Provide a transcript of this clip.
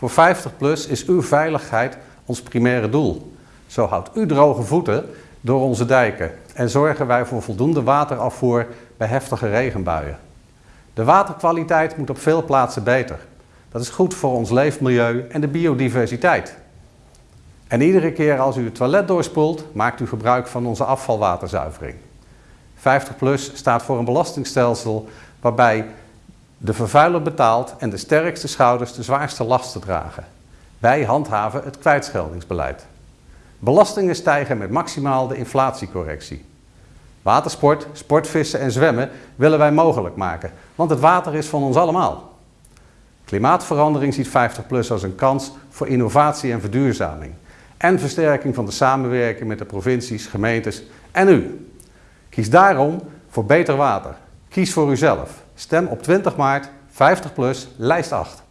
Voor 50PLUS is uw veiligheid ons primaire doel. Zo houdt u droge voeten door onze dijken en zorgen wij voor voldoende waterafvoer bij heftige regenbuien. De waterkwaliteit moet op veel plaatsen beter. Dat is goed voor ons leefmilieu en de biodiversiteit. En iedere keer als u het toilet doorspoelt, maakt u gebruik van onze afvalwaterzuivering. 50PLUS staat voor een belastingstelsel waarbij de vervuiler betaalt en de sterkste schouders de zwaarste lasten dragen. Wij handhaven het kwijtscheldingsbeleid. Belastingen stijgen met maximaal de inflatiecorrectie. Watersport, sportvissen en zwemmen willen wij mogelijk maken, want het water is van ons allemaal. Klimaatverandering ziet 50PLUS als een kans voor innovatie en verduurzaming en versterking van de samenwerking met de provincies, gemeentes en u. Kies daarom voor beter water. Kies voor uzelf. Stem op 20 maart 50PLUS lijst 8.